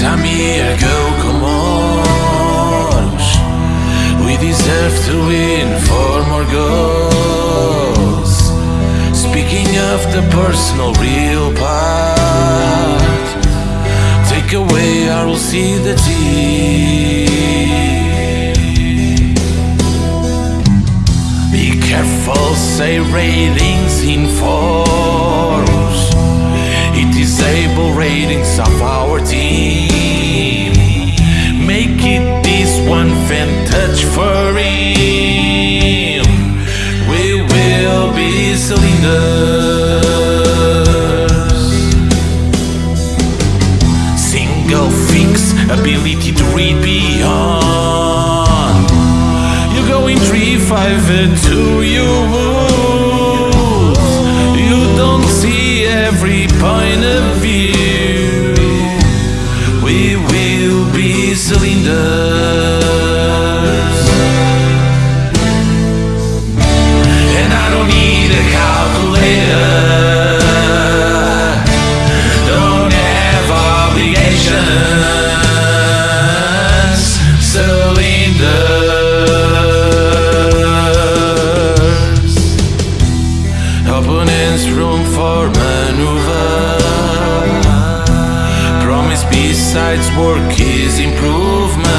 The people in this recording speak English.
amigo on. We deserve to win for more goals. Speaking of the personal real part. Take away I will see the team Be careful, say ratings in It disable ratings of our team. Make it this one vintage for him. We will be cylinders Single fix, ability to read beyond. You go in 3, 5, and 2, you besides work is improvement